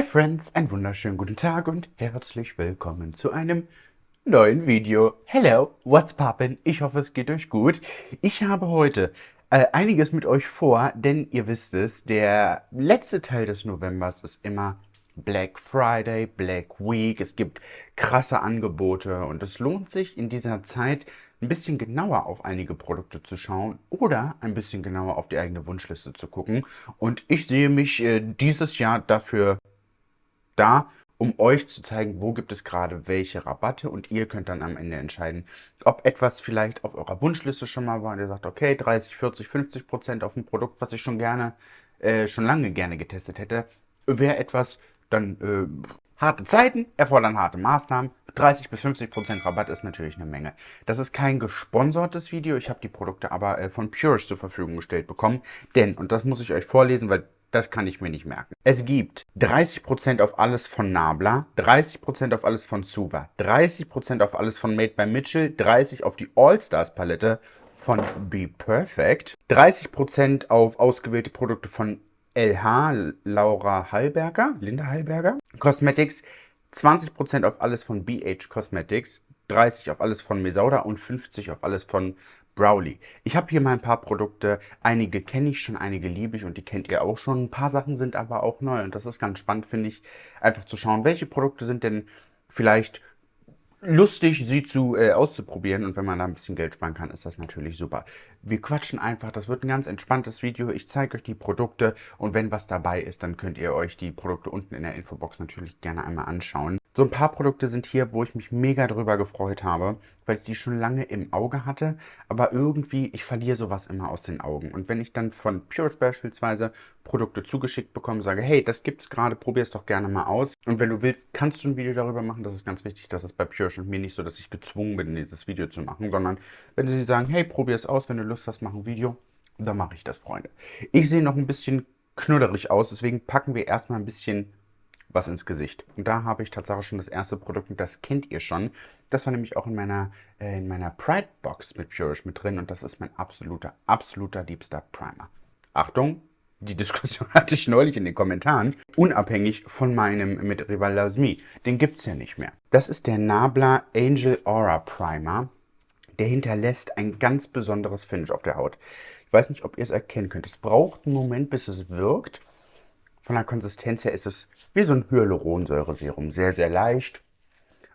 Hi Friends, einen wunderschönen guten Tag und herzlich willkommen zu einem neuen Video. Hello, what's poppin'? Ich hoffe, es geht euch gut. Ich habe heute äh, einiges mit euch vor, denn ihr wisst es, der letzte Teil des Novembers ist immer Black Friday, Black Week. Es gibt krasse Angebote und es lohnt sich in dieser Zeit ein bisschen genauer auf einige Produkte zu schauen oder ein bisschen genauer auf die eigene Wunschliste zu gucken. Und ich sehe mich äh, dieses Jahr dafür da, um euch zu zeigen, wo gibt es gerade welche Rabatte. Und ihr könnt dann am Ende entscheiden, ob etwas vielleicht auf eurer Wunschliste schon mal war. Und ihr sagt, okay, 30, 40, 50 Prozent auf ein Produkt, was ich schon gerne, äh, schon lange gerne getestet hätte, wäre etwas, dann äh, harte Zeiten erfordern harte Maßnahmen. 30 bis 50 Prozent Rabatt ist natürlich eine Menge. Das ist kein gesponsertes Video, ich habe die Produkte aber äh, von Purish zur Verfügung gestellt bekommen, denn, und das muss ich euch vorlesen, weil das kann ich mir nicht merken. Es gibt 30% auf alles von Nabla, 30% auf alles von Suva, 30% auf alles von Made by Mitchell, 30% auf die All-Stars Palette von Be Perfect, 30% auf ausgewählte Produkte von LH, Laura Hallberger, Linda Hallberger, Cosmetics, 20% auf alles von BH Cosmetics, 30% auf alles von Mesauda und 50% auf alles von Browley. Ich habe hier mal ein paar Produkte, einige kenne ich schon, einige liebe ich und die kennt ihr auch schon. Ein paar Sachen sind aber auch neu und das ist ganz spannend, finde ich, einfach zu schauen, welche Produkte sind denn vielleicht lustig, sie zu äh, auszuprobieren und wenn man da ein bisschen Geld sparen kann, ist das natürlich super. Wir quatschen einfach, das wird ein ganz entspanntes Video. Ich zeige euch die Produkte und wenn was dabei ist, dann könnt ihr euch die Produkte unten in der Infobox natürlich gerne einmal anschauen. So ein paar Produkte sind hier, wo ich mich mega drüber gefreut habe, weil ich die schon lange im Auge hatte, aber irgendwie, ich verliere sowas immer aus den Augen. Und wenn ich dann von Purish beispielsweise Produkte zugeschickt bekomme, sage, hey, das gibt's gerade, probier es doch gerne mal aus. Und wenn du willst, kannst du ein Video darüber machen, das ist ganz wichtig, das ist bei Purish und mir nicht so, dass ich gezwungen bin, dieses Video zu machen, sondern wenn sie sagen, hey, probier es aus, wenn du Lust hast, mach ein Video, dann mache ich das, Freunde. Ich sehe noch ein bisschen knudderig aus, deswegen packen wir erstmal ein bisschen was ins Gesicht. Und da habe ich tatsächlich schon das erste Produkt und das kennt ihr schon. Das war nämlich auch in meiner, äh, in meiner Pride Box mit Purish mit drin und das ist mein absoluter, absoluter liebster Primer. Achtung, die Diskussion hatte ich neulich in den Kommentaren, unabhängig von meinem mit Rival Loves Me. Den gibt es ja nicht mehr. Das ist der Nabla Angel Aura Primer. Der hinterlässt ein ganz besonderes Finish auf der Haut. Ich weiß nicht, ob ihr es erkennen könnt. Es braucht einen Moment, bis es wirkt. Von der Konsistenz her ist es wie so ein Hyaluronsäureserum. Sehr, sehr leicht,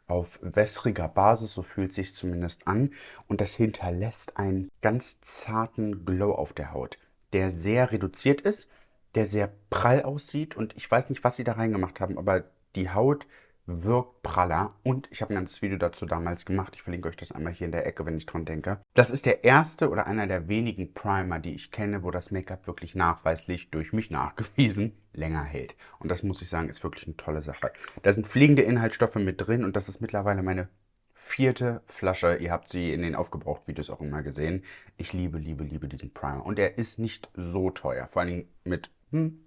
auf wässriger Basis, so fühlt es sich zumindest an. Und das hinterlässt einen ganz zarten Glow auf der Haut, der sehr reduziert ist, der sehr prall aussieht. Und ich weiß nicht, was sie da reingemacht haben, aber die Haut wirkt praller und ich habe ein ganzes Video dazu damals gemacht. Ich verlinke euch das einmal hier in der Ecke, wenn ich dran denke. Das ist der erste oder einer der wenigen Primer, die ich kenne, wo das Make-up wirklich nachweislich durch mich nachgewiesen länger hält. Und das muss ich sagen, ist wirklich eine tolle Sache. Da sind fliegende Inhaltsstoffe mit drin und das ist mittlerweile meine vierte Flasche. Ihr habt sie in den Aufgebraucht-Videos auch immer gesehen. Ich liebe, liebe, liebe diesen Primer. Und er ist nicht so teuer, vor allen Dingen mit hm,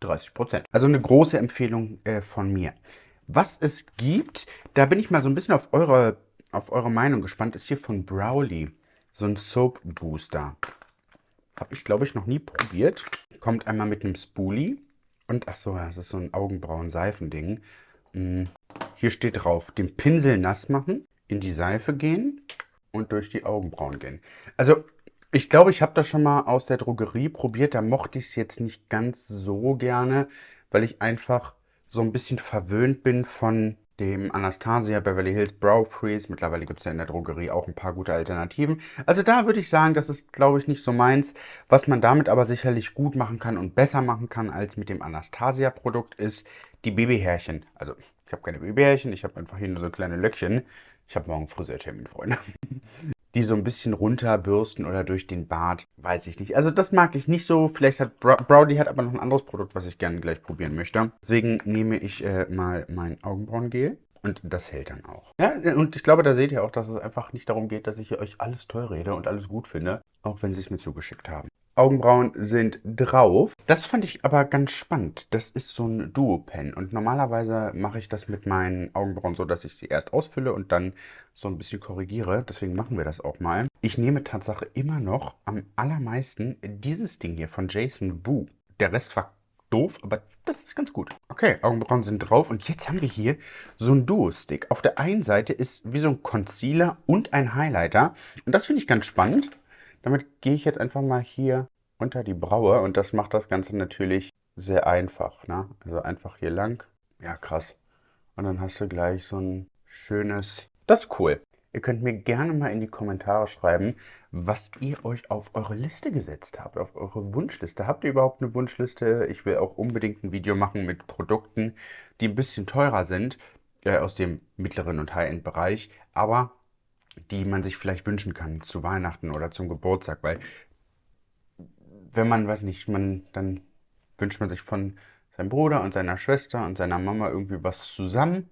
30%. Also eine große Empfehlung äh, von mir. Was es gibt, da bin ich mal so ein bisschen auf eure, auf eure Meinung gespannt, ist hier von Browley. So ein Soap Booster. Habe ich, glaube ich, noch nie probiert. Kommt einmal mit einem Spoolie. Und, ach so, das ist so ein Augenbrauen-Seifending. Hm, hier steht drauf, den Pinsel nass machen, in die Seife gehen und durch die Augenbrauen gehen. Also, ich glaube, ich habe das schon mal aus der Drogerie probiert. Da mochte ich es jetzt nicht ganz so gerne, weil ich einfach so ein bisschen verwöhnt bin von dem Anastasia Beverly Hills Brow Freeze. Mittlerweile gibt es ja in der Drogerie auch ein paar gute Alternativen. Also da würde ich sagen, das ist, glaube ich, nicht so meins. Was man damit aber sicherlich gut machen kann und besser machen kann als mit dem Anastasia-Produkt ist die Babyhärchen. Also ich habe keine Babyhärchen, ich habe einfach hier nur so kleine Löckchen. Ich habe morgen Friseurtermin, Freunde die so ein bisschen runterbürsten oder durch den Bart, weiß ich nicht. Also das mag ich nicht so. Vielleicht hat Browdy hat aber noch ein anderes Produkt, was ich gerne gleich probieren möchte. Deswegen nehme ich äh, mal mein Augenbrauengel. Und das hält dann auch. Ja, und ich glaube, da seht ihr auch, dass es einfach nicht darum geht, dass ich euch alles toll rede und alles gut finde, auch wenn sie es mir zugeschickt haben. Augenbrauen sind drauf. Das fand ich aber ganz spannend. Das ist so ein Duo-Pen und normalerweise mache ich das mit meinen Augenbrauen so, dass ich sie erst ausfülle und dann so ein bisschen korrigiere. Deswegen machen wir das auch mal. Ich nehme Tatsache immer noch am allermeisten dieses Ding hier von Jason Wu. Der Rest war doof, aber das ist ganz gut. Okay, Augenbrauen sind drauf und jetzt haben wir hier so ein Duo-Stick. Auf der einen Seite ist wie so ein Concealer und ein Highlighter und das finde ich ganz spannend. Damit gehe ich jetzt einfach mal hier unter die Braue und das macht das Ganze natürlich sehr einfach. Ne? Also einfach hier lang. Ja, krass. Und dann hast du gleich so ein schönes... Das ist cool. Ihr könnt mir gerne mal in die Kommentare schreiben, was ihr euch auf eure Liste gesetzt habt, auf eure Wunschliste. Habt ihr überhaupt eine Wunschliste? Ich will auch unbedingt ein Video machen mit Produkten, die ein bisschen teurer sind, äh, aus dem mittleren und High-End-Bereich, aber die man sich vielleicht wünschen kann zu Weihnachten oder zum Geburtstag, weil wenn man, weiß nicht, man, dann wünscht man sich von seinem Bruder und seiner Schwester und seiner Mama irgendwie was zusammen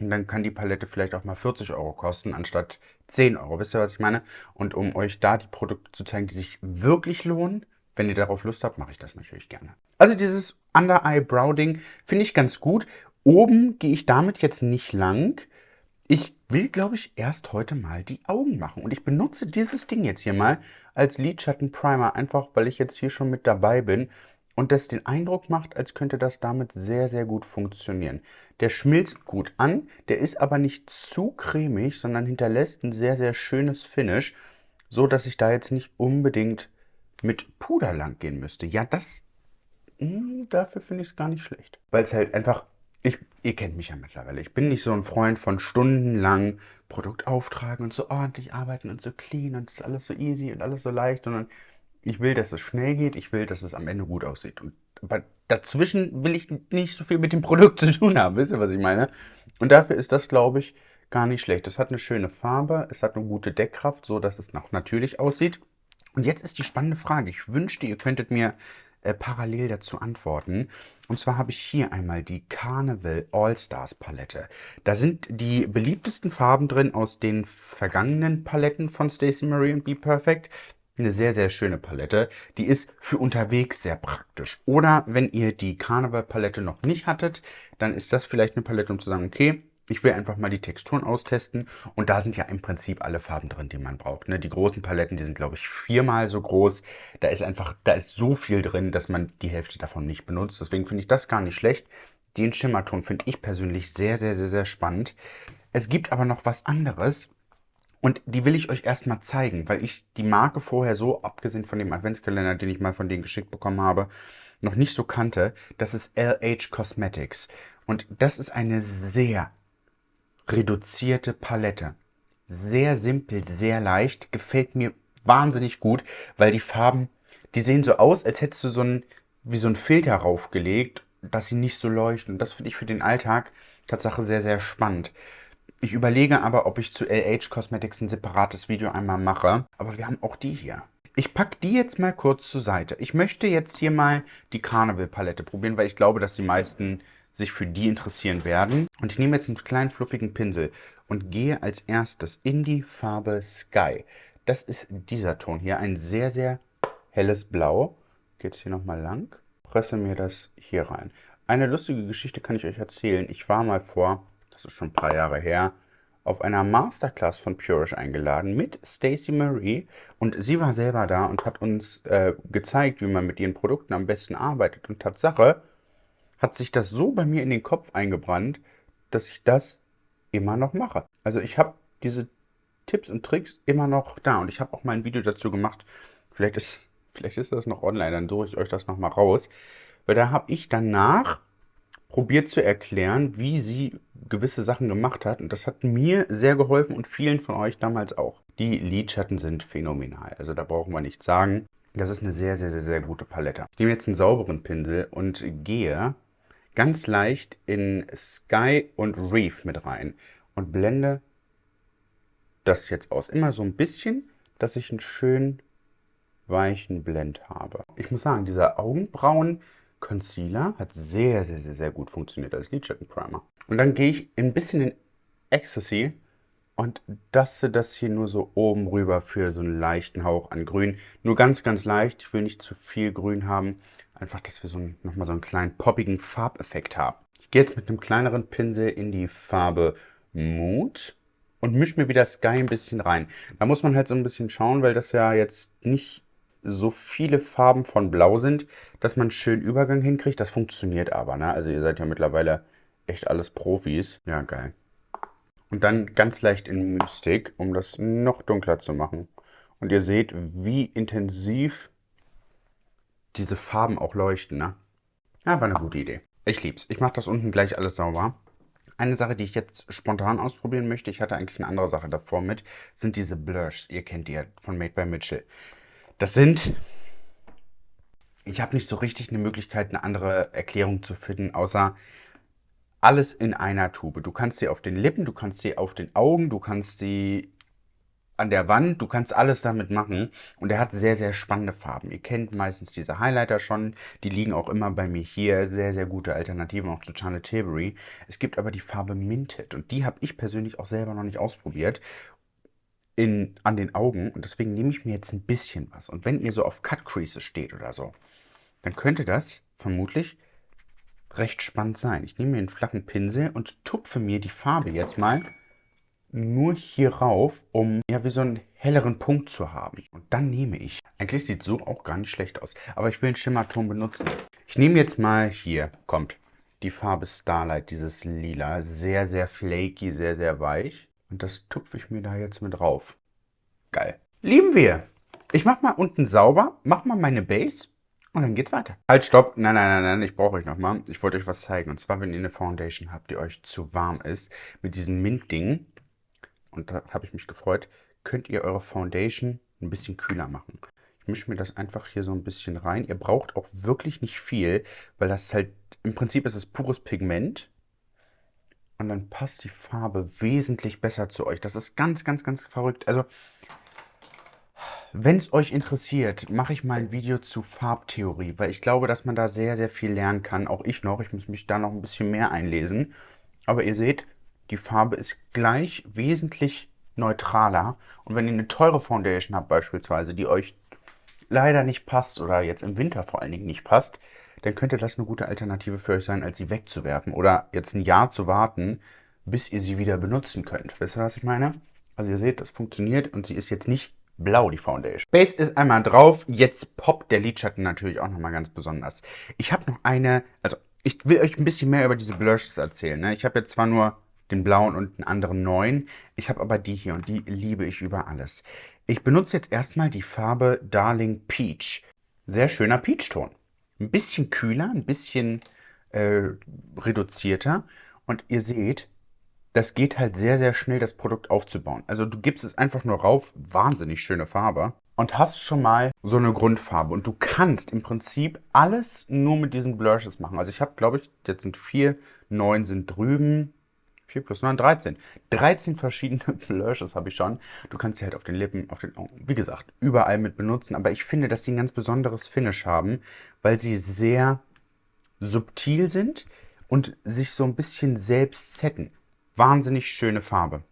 und dann kann die Palette vielleicht auch mal 40 Euro kosten, anstatt 10 Euro. Wisst ihr, was ich meine? Und um euch da die Produkte zu zeigen, die sich wirklich lohnen, wenn ihr darauf Lust habt, mache ich das natürlich gerne. Also dieses Under-Eye-Brow-Ding finde ich ganz gut. Oben gehe ich damit jetzt nicht lang. Ich will, glaube ich, erst heute mal die Augen machen. Und ich benutze dieses Ding jetzt hier mal als Lidschatten-Primer, einfach weil ich jetzt hier schon mit dabei bin und das den Eindruck macht, als könnte das damit sehr, sehr gut funktionieren. Der schmilzt gut an, der ist aber nicht zu cremig, sondern hinterlässt ein sehr, sehr schönes Finish, so dass ich da jetzt nicht unbedingt mit Puder lang gehen müsste. Ja, das, mh, hm, dafür finde ich es gar nicht schlecht. Weil es halt einfach, ich, ihr kennt mich ja mittlerweile, ich bin nicht so ein Freund von stundenlang Produkt auftragen und so ordentlich arbeiten und so clean und es ist alles so easy und alles so leicht, sondern ich will, dass es schnell geht. Ich will, dass es am Ende gut aussieht. Und aber dazwischen will ich nicht so viel mit dem Produkt zu tun haben. Wisst ihr, was ich meine? Und dafür ist das, glaube ich, gar nicht schlecht. Es hat eine schöne Farbe, es hat eine gute Deckkraft, so dass es noch natürlich aussieht. Und jetzt ist die spannende Frage. Ich wünschte, ihr könntet mir äh, parallel dazu antworten. Und zwar habe ich hier einmal die Carnival All-Stars Palette. Da sind die beliebtesten Farben drin aus den vergangenen Paletten von Stacey Marie und Be Perfect eine sehr, sehr schöne Palette. Die ist für unterwegs sehr praktisch. Oder wenn ihr die Carnival-Palette noch nicht hattet, dann ist das vielleicht eine Palette, um zu sagen, okay, ich will einfach mal die Texturen austesten. Und da sind ja im Prinzip alle Farben drin, die man braucht. Ne? Die großen Paletten, die sind, glaube ich, viermal so groß. Da ist einfach, da ist so viel drin, dass man die Hälfte davon nicht benutzt. Deswegen finde ich das gar nicht schlecht. Den Schimmerton finde ich persönlich sehr, sehr, sehr, sehr spannend. Es gibt aber noch was anderes, und die will ich euch erstmal zeigen, weil ich die Marke vorher so, abgesehen von dem Adventskalender, den ich mal von denen geschickt bekommen habe, noch nicht so kannte. Das ist LH Cosmetics. Und das ist eine sehr reduzierte Palette. Sehr simpel, sehr leicht. Gefällt mir wahnsinnig gut, weil die Farben, die sehen so aus, als hättest du so ein, wie so ein Filter raufgelegt, dass sie nicht so leuchten. Und das finde ich für den Alltag Tatsache sehr, sehr spannend. Ich überlege aber, ob ich zu LH Cosmetics ein separates Video einmal mache. Aber wir haben auch die hier. Ich packe die jetzt mal kurz zur Seite. Ich möchte jetzt hier mal die Carnival Palette probieren, weil ich glaube, dass die meisten sich für die interessieren werden. Und ich nehme jetzt einen kleinen fluffigen Pinsel und gehe als erstes in die Farbe Sky. Das ist dieser Ton hier, ein sehr, sehr helles Blau. Geht es hier nochmal lang. Presse mir das hier rein. Eine lustige Geschichte kann ich euch erzählen. Ich war mal vor das ist schon ein paar Jahre her, auf einer Masterclass von Purish eingeladen mit Stacey Marie und sie war selber da und hat uns äh, gezeigt, wie man mit ihren Produkten am besten arbeitet. Und Tatsache hat sich das so bei mir in den Kopf eingebrannt, dass ich das immer noch mache. Also ich habe diese Tipps und Tricks immer noch da und ich habe auch mal ein Video dazu gemacht. Vielleicht ist, vielleicht ist das noch online, dann suche ich euch das nochmal raus. Weil da habe ich danach probiert zu erklären, wie sie gewisse Sachen gemacht hat. Und das hat mir sehr geholfen und vielen von euch damals auch. Die Lidschatten sind phänomenal. Also da brauchen wir nichts sagen. Das ist eine sehr, sehr, sehr, sehr gute Palette. Ich nehme jetzt einen sauberen Pinsel und gehe ganz leicht in Sky und Reef mit rein und blende das jetzt aus. Immer so ein bisschen, dass ich einen schönen weichen Blend habe. Ich muss sagen, dieser Augenbrauen Concealer hat sehr, sehr, sehr, sehr gut funktioniert als Lidschattenprimer. Und dann gehe ich ein bisschen in Ecstasy und daste das hier nur so oben rüber für so einen leichten Hauch an Grün. Nur ganz, ganz leicht. Ich will nicht zu viel Grün haben. Einfach, dass wir so nochmal so einen kleinen poppigen Farbeffekt haben. Ich gehe jetzt mit einem kleineren Pinsel in die Farbe Mood und mische mir wieder Sky ein bisschen rein. Da muss man halt so ein bisschen schauen, weil das ja jetzt nicht so viele Farben von Blau sind, dass man einen schönen Übergang hinkriegt. Das funktioniert aber, ne? Also ihr seid ja mittlerweile echt alles Profis. Ja, geil. Und dann ganz leicht in Mystik, um das noch dunkler zu machen. Und ihr seht, wie intensiv diese Farben auch leuchten, ne? Ja, war eine gute Idee. Ich lieb's. Ich mache das unten gleich alles sauber. Eine Sache, die ich jetzt spontan ausprobieren möchte, ich hatte eigentlich eine andere Sache davor mit, sind diese Blurs. Ihr kennt die ja von Made by Mitchell. Das sind... Ich habe nicht so richtig eine Möglichkeit, eine andere Erklärung zu finden, außer alles in einer Tube. Du kannst sie auf den Lippen, du kannst sie auf den Augen, du kannst sie an der Wand, du kannst alles damit machen und er hat sehr, sehr spannende Farben. Ihr kennt meistens diese Highlighter schon, die liegen auch immer bei mir hier, sehr, sehr gute Alternativen auch zu Charlotte Tilbury. Es gibt aber die Farbe Minted und die habe ich persönlich auch selber noch nicht ausprobiert in, an den Augen und deswegen nehme ich mir jetzt ein bisschen was. Und wenn ihr so auf Cut Creases steht oder so, dann könnte das vermutlich recht spannend sein. Ich nehme mir einen flachen Pinsel und tupfe mir die Farbe jetzt mal nur hier rauf, um ja wie so einen helleren Punkt zu haben. Und dann nehme ich, eigentlich sieht so auch gar nicht schlecht aus, aber ich will einen Schimmerton benutzen. Ich nehme jetzt mal hier, kommt, die Farbe Starlight, dieses Lila. Sehr, sehr flaky, sehr, sehr weich. Und das tupfe ich mir da jetzt mit drauf. Geil. Lieben wir. Ich mache mal unten sauber, mache mal meine Base und dann geht's weiter. Halt, stopp. Nein, nein, nein, nein, ich brauche euch nochmal. Ich wollte euch was zeigen. Und zwar, wenn ihr eine Foundation habt, die euch zu warm ist, mit diesem Mint-Ding, und da habe ich mich gefreut, könnt ihr eure Foundation ein bisschen kühler machen. Ich mische mir das einfach hier so ein bisschen rein. Ihr braucht auch wirklich nicht viel, weil das halt, im Prinzip ist es pures Pigment. Und dann passt die Farbe wesentlich besser zu euch. Das ist ganz, ganz, ganz verrückt. Also, wenn es euch interessiert, mache ich mal ein Video zu Farbtheorie, weil ich glaube, dass man da sehr, sehr viel lernen kann. Auch ich noch. Ich muss mich da noch ein bisschen mehr einlesen. Aber ihr seht, die Farbe ist gleich wesentlich neutraler. Und wenn ihr eine teure Foundation habt beispielsweise, die euch leider nicht passt oder jetzt im Winter vor allen Dingen nicht passt, dann könnte das eine gute Alternative für euch sein, als sie wegzuwerfen oder jetzt ein Jahr zu warten, bis ihr sie wieder benutzen könnt. Wisst ihr, was ich meine? Also ihr seht, das funktioniert und sie ist jetzt nicht blau, die Foundation. Base ist einmal drauf, jetzt poppt der Lidschatten natürlich auch nochmal ganz besonders. Ich habe noch eine, also ich will euch ein bisschen mehr über diese Blushes erzählen. Ne? Ich habe jetzt zwar nur den blauen und einen anderen neuen. Ich habe aber die hier und die liebe ich über alles. Ich benutze jetzt erstmal die Farbe Darling Peach. Sehr schöner Peach-Ton. Ein bisschen kühler, ein bisschen äh, reduzierter. Und ihr seht, das geht halt sehr, sehr schnell, das Produkt aufzubauen. Also du gibst es einfach nur rauf, wahnsinnig schöne Farbe. Und hast schon mal so eine Grundfarbe. Und du kannst im Prinzip alles nur mit diesen Blushes machen. Also ich habe, glaube ich, jetzt sind vier, neun sind drüben, 4 plus 9, 13. 13 verschiedene Blushes habe ich schon. Du kannst sie halt auf den Lippen, auf den Augen, wie gesagt, überall mit benutzen. Aber ich finde, dass sie ein ganz besonderes Finish haben, weil sie sehr subtil sind und sich so ein bisschen selbst setten. Wahnsinnig schöne Farbe.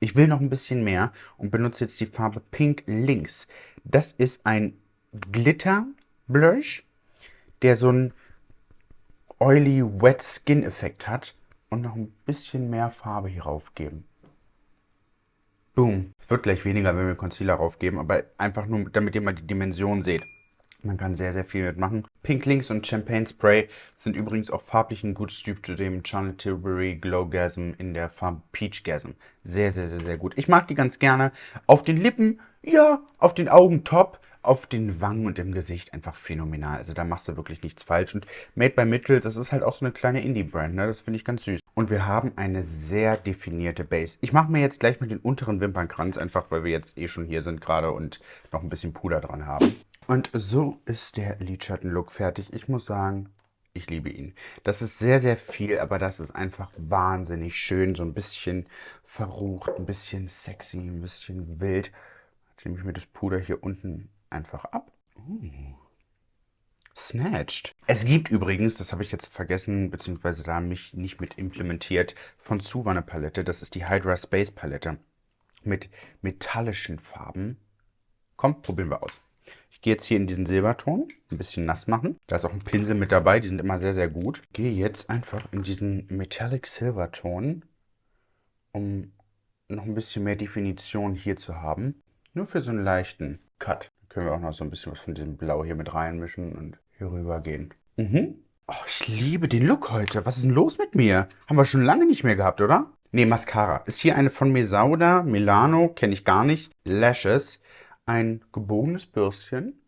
Ich will noch ein bisschen mehr und benutze jetzt die Farbe Pink Links. Das ist ein Glitter Blush, der so einen oily wet Skin Effekt hat und noch ein bisschen mehr Farbe hier rauf geben. Boom. Es wird gleich weniger, wenn wir Concealer raufgeben, aber einfach nur, damit ihr mal die Dimension seht. Man kann sehr, sehr viel mitmachen. Pink Links und Champagne Spray sind übrigens auch farblich ein gutes Typ zu dem Charlotte Tilbury Glowgasm in der Farbe Peachgasm. Sehr, sehr, sehr, sehr gut. Ich mag die ganz gerne. Auf den Lippen, ja, auf den Augen top auf den Wangen und im Gesicht einfach phänomenal. Also da machst du wirklich nichts falsch. Und Made by Mitchell, das ist halt auch so eine kleine Indie-Brand, ne? Das finde ich ganz süß. Und wir haben eine sehr definierte Base. Ich mache mir jetzt gleich mit den unteren Wimpernkranz, einfach weil wir jetzt eh schon hier sind gerade und noch ein bisschen Puder dran haben. Und so ist der Lidschatten-Look fertig. Ich muss sagen, ich liebe ihn. Das ist sehr, sehr viel, aber das ist einfach wahnsinnig schön. So ein bisschen verrucht, ein bisschen sexy, ein bisschen wild. Jetzt nehme ich mir das Puder hier unten einfach ab. Uh. Snatched. Es gibt übrigens, das habe ich jetzt vergessen, beziehungsweise da mich nicht mit implementiert, von Suva eine Palette. Das ist die Hydra Space Palette mit metallischen Farben. Komm, probieren wir aus. Ich gehe jetzt hier in diesen Silberton, ein bisschen nass machen. Da ist auch ein Pinsel mit dabei, die sind immer sehr, sehr gut. Ich gehe jetzt einfach in diesen Metallic Silverton, um noch ein bisschen mehr Definition hier zu haben. Nur für so einen leichten Cut Können wir auch noch so ein bisschen was von diesem Blau hier mit reinmischen und hier rüber gehen. Mhm. Oh, ich liebe den Look heute. Was ist denn los mit mir? Haben wir schon lange nicht mehr gehabt, oder? Ne, Mascara. Ist hier eine von Mesauda, Milano, kenne ich gar nicht. Lashes. Ein gebogenes Bürstchen.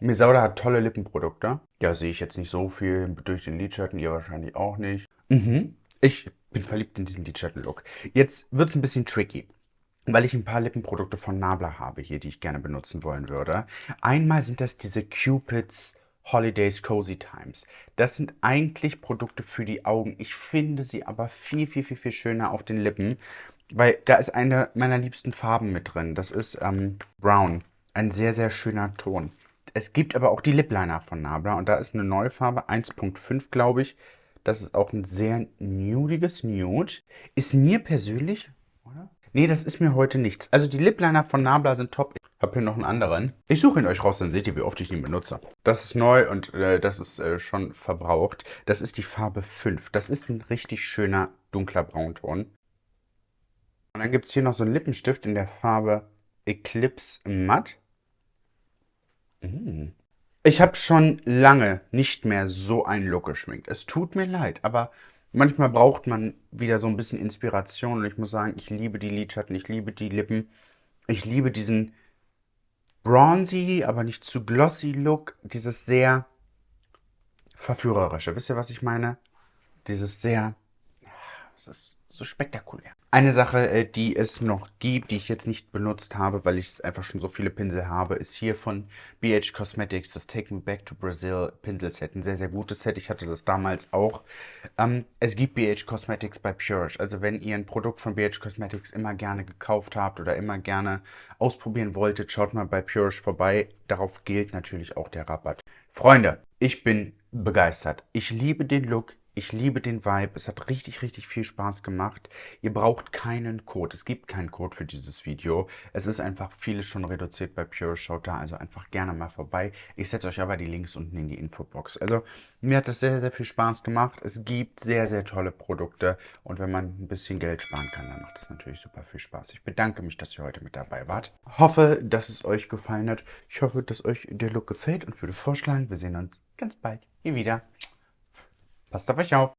Mesauda hat tolle Lippenprodukte. Ja, sehe ich jetzt nicht so viel durch den Lidschatten, ihr wahrscheinlich auch nicht. Mhm. Ich bin verliebt in diesen Lidschatten-Look. Jetzt wird es ein bisschen tricky weil ich ein paar Lippenprodukte von Nabla habe hier, die ich gerne benutzen wollen würde. Einmal sind das diese Cupids Holidays Cozy Times. Das sind eigentlich Produkte für die Augen. Ich finde sie aber viel, viel, viel, viel schöner auf den Lippen, weil da ist eine meiner liebsten Farben mit drin. Das ist ähm, Brown. Ein sehr, sehr schöner Ton. Es gibt aber auch die Lip Liner von Nabla und da ist eine neue Farbe, 1.5 glaube ich. Das ist auch ein sehr nudiges Nude. Ist mir persönlich, oder? Nee, das ist mir heute nichts. Also die Lip Liner von Nabla sind top. Ich habe hier noch einen anderen. Ich suche ihn euch raus, dann seht ihr, wie oft ich ihn benutze. Das ist neu und äh, das ist äh, schon verbraucht. Das ist die Farbe 5. Das ist ein richtig schöner dunkler Braunton. Und dann gibt es hier noch so einen Lippenstift in der Farbe Eclipse Matte. Mm. Ich habe schon lange nicht mehr so einen Look geschminkt. Es tut mir leid, aber manchmal braucht man wieder so ein bisschen Inspiration und ich muss sagen, ich liebe die Lidschatten, ich liebe die Lippen. Ich liebe diesen bronzy, aber nicht zu glossy Look. Dieses sehr verführerische. Wisst ihr, was ich meine? Dieses sehr... Es ist so spektakulär. Eine Sache, äh, die es noch gibt, die ich jetzt nicht benutzt habe, weil ich einfach schon so viele Pinsel habe, ist hier von BH Cosmetics das Take Me Back to Brazil Pinselset. Ein sehr, sehr gutes Set. Ich hatte das damals auch. Ähm, es gibt BH Cosmetics bei Purish. Also wenn ihr ein Produkt von BH Cosmetics immer gerne gekauft habt oder immer gerne ausprobieren wolltet, schaut mal bei Purish vorbei. Darauf gilt natürlich auch der Rabatt. Freunde, ich bin begeistert. Ich liebe den Look. Ich liebe den Vibe. Es hat richtig, richtig viel Spaß gemacht. Ihr braucht keinen Code. Es gibt keinen Code für dieses Video. Es ist einfach vieles schon reduziert bei Pure. Da also einfach gerne mal vorbei. Ich setze euch aber die Links unten in die Infobox. Also mir hat das sehr, sehr viel Spaß gemacht. Es gibt sehr, sehr tolle Produkte. Und wenn man ein bisschen Geld sparen kann, dann macht das natürlich super viel Spaß. Ich bedanke mich, dass ihr heute mit dabei wart. Hoffe, dass es euch gefallen hat. Ich hoffe, dass euch der Look gefällt und würde vorschlagen, wir sehen uns ganz bald hier wieder. Passt auf euch auf.